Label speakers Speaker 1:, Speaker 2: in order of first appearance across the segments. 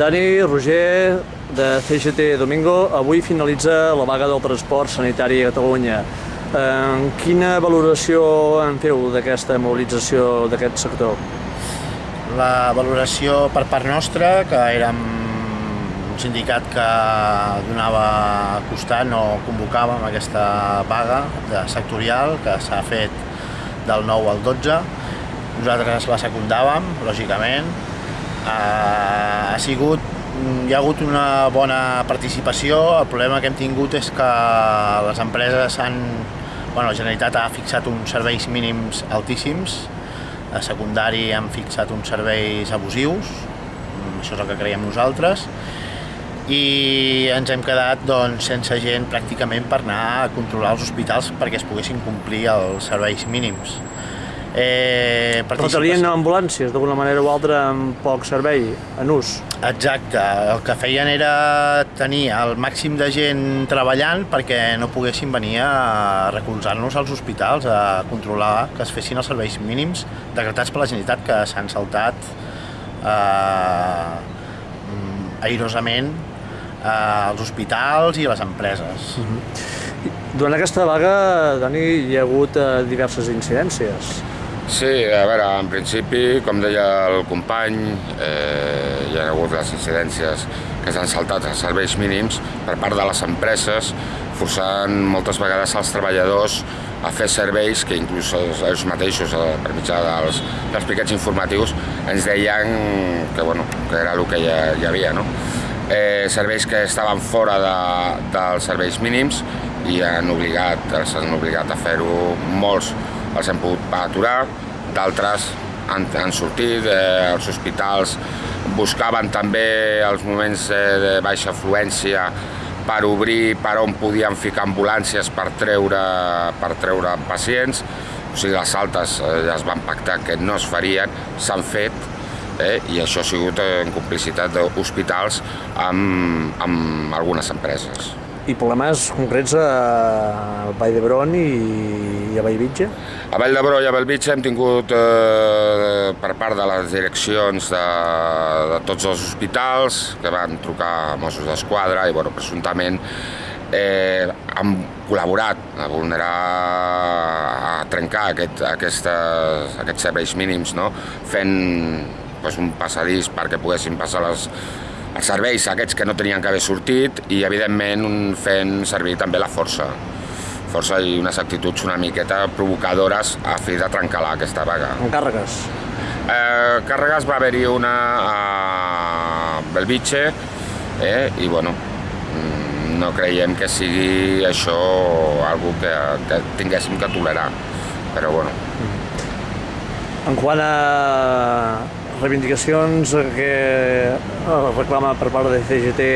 Speaker 1: Dani, Roger, de CGT Domingo, avui finalitza la vaga del transport sanitari a Catalunya. Eh, quina valoració en feu d'aquesta mobilització d'aquest sector?
Speaker 2: La valoració per part nostra, que érem un sindicat que donava costat, no convocàvem aquesta vaga de sectorial que s'ha fet del 9 al 12. Nosaltres la secundàvem, lògicament. Eh, ha sigut hi ha hagut una bona participació, el problema que hem tingut és que les empreses han... Bueno, la Generalitat ha fixat uns serveis mínims altíssims, a secundari han fixat uns serveis abusius, això és el que creiem nosaltres, i ens hem quedat doncs, sense gent pràcticament per anar a controlar els hospitals perquè es poguessin complir els serveis mínims.
Speaker 1: Eh, Però tenien ambulàncies d'alguna manera o altra amb poc servei en ús?
Speaker 2: Exacte, el que feien era tenir el màxim de gent treballant perquè no poguessin venir a recolzar-nos als hospitals, a controlar que es fessin els serveis mínims decretats per la Generalitat que s'han saltat eh, airosament eh, als hospitals i a les empreses. Uh mhm. -huh.
Speaker 1: Durant aquesta vaga, Dani, hi ha hagut eh, diverses incidències.
Speaker 3: Sí, a veure, en principi, com deia el company, eh, hi ha hagut les incidències que s'han saltat els serveis mínims per part de les empreses, forçant moltes vegades els treballadors a fer serveis que inclús ells mateixos, eh, per mitjà dels, dels piquets informatius, ens deien que, bueno, que era el que hi, hi havia. No? Eh, serveis que estaven fora de, dels serveis mínims i han obligat, els han obligat a fer-ho molts els hem pogut aturar, d'altres han, han sortit, eh, els hospitals buscaven també els moments eh, de baixa afluència per obrir per on podien ficar ambulàncies per treure, per treure pacients, o sigui, les altes eh, ja es van pactar que no es farien, s'han fet, eh, i això ha sigut en complicitat d'hospitals amb, amb algunes empreses
Speaker 1: i problemes concrets a Vall d'Hebron i, i a Vallvitge?
Speaker 3: A Vall d'Hebron i a Vallvitge hem tingut eh, per part de les direccions de, de tots els hospitals que van trucar a Mossos d'Esquadra i bueno, presumptament eh, han col·laborat a vulnerar, a trencar aquest, aquestes, aquests serveis mínims, no? fent pues, un passadís perquè poguessin passar les, serveis aquests que no tenien que haver sortit i evidentment fent servir també la força força i unes actituds una miqueta provocadores a fi de trencar aquesta vaga.
Speaker 1: En càrregues?
Speaker 3: Eh, càrregues va haver-hi una a Belvitge eh, i bueno, mm, no creiem que sigui això algo que, que tinguéssim que tolerar, però bueno.
Speaker 1: En quant a reivindicacions que eh, reclama per part de CGT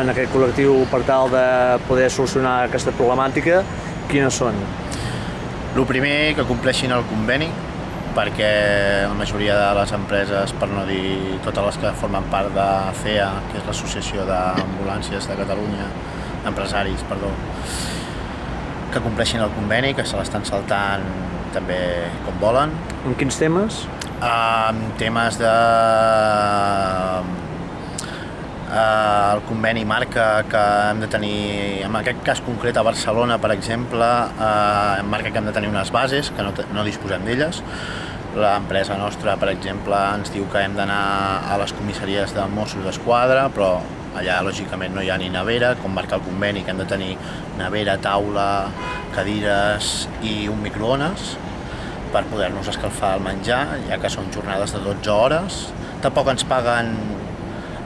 Speaker 1: en aquest col·lectiu per tal de poder solucionar aquesta problemàtica, quines són?
Speaker 2: El primer, que compleixin el conveni, perquè la majoria de les empreses, per no dir totes les que formen part de CEA, que és l'Associació d'Ambulàncies de Catalunya, empresaris, perdó, que compleixin el conveni, que se l'estan saltant també com volen.
Speaker 1: En quins temes?
Speaker 2: Amb temes de... Uh, el conveni marca que hem de tenir, en aquest cas concret a Barcelona, per exemple, uh, marca que hem de tenir unes bases, que no, no disposem d'elles. L'empresa nostra, per exemple, ens diu que hem d'anar a les comissaries de Mossos d'Esquadra, però allà lògicament no hi ha ni nevera, com marca el conveni que hem de tenir nevera, taula, cadires i un microones per poder-nos escalfar el menjar, ja que són jornades de 12 hores. Tampoc ens paguen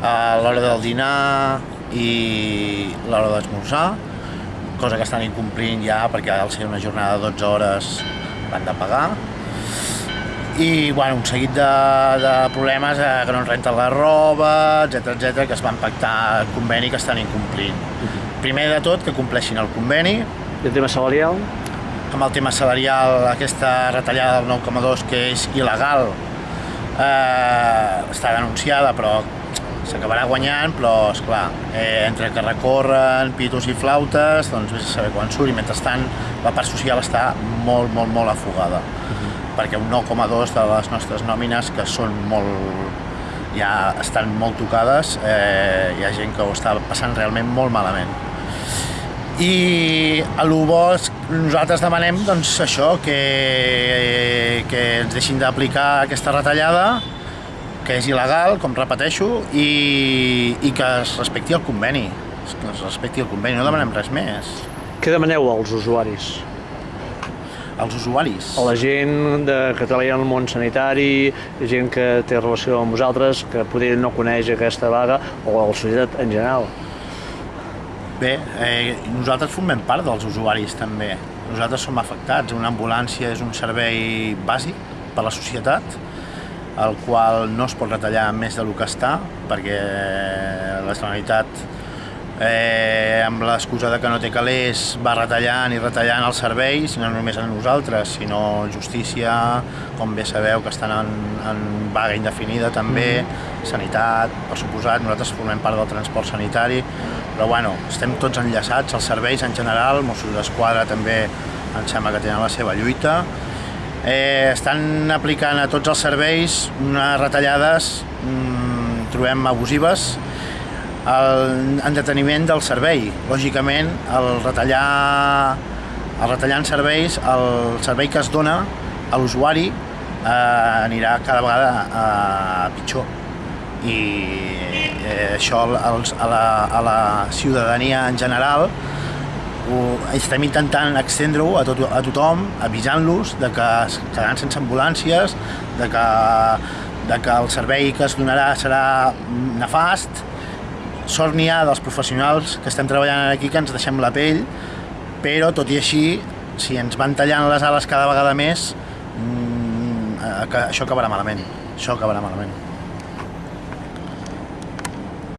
Speaker 2: a l'hora del dinar i l'hora d'esmorzar, cosa que estan incomplint ja perquè al ser una jornada de 12 hores van de pagar. I bueno, un seguit de, de problemes eh, que no ens renten la roba, etc etc que es van pactar el conveni que estan incomplint. Primer de tot, que compleixin el conveni.
Speaker 1: I el tema salarial?
Speaker 2: Amb el tema salarial, aquesta retallada del 9,2 que és il·legal, eh, està denunciada, però s'acabarà guanyant, però, és clar, eh, entre que recorren pitos i flautes, doncs vés a saber quan surt, i mentrestant la part social està molt, molt, molt afogada, uh -huh. perquè un 9,2 de les nostres nòmines, que són molt, ja estan molt tocades, eh, hi ha gent que ho està passant realment molt malament. I a l'UBO nosaltres demanem doncs, això, que, que ens deixin d'aplicar aquesta retallada, que és il·legal, com repeteixo, i, i que es respecti el conveni. Que es respecti el conveni, no demanem res més.
Speaker 1: Què demaneu als usuaris?
Speaker 2: Els usuaris.
Speaker 1: A la gent de, que treballa en el món sanitari, gent que té relació amb vosaltres, que potser no coneix aquesta vaga, o a la societat en general.
Speaker 2: Bé, eh, nosaltres formem part dels usuaris també. Nosaltres som afectats. Una ambulància és un servei bàsic per a la societat, el qual no es pot retallar més del que està, perquè la Generalitat eh, amb l'excusa de que no té calés va retallant i retallant els serveis, no només a nosaltres, sinó justícia, com bé sabeu que estan en, en vaga indefinida també, sanitat, per suposat, nosaltres formem part del transport sanitari, però bueno, estem tots enllaçats, els serveis en general, Mossos d'Esquadra també em sembla que tenen la seva lluita, eh, estan aplicant a tots els serveis unes retallades mm, trobem abusives el, en deteniment del servei. Lògicament, el retallar, el retallar en serveis, el servei que es dona a l'usuari eh, anirà cada vegada a pitjor. I eh, això als, a, la, a la ciutadania en general ho estem intentant extendre-ho a, tot, a tothom, avisant-los de que es quedaran sense ambulàncies, de que, de que el servei que es donarà serà nefast, sort n'hi ha dels professionals que estem treballant aquí que ens deixem la pell, però tot i així, si ens van tallant les ales cada vegada més, mmm, això acabarà malament. Això acabarà malament.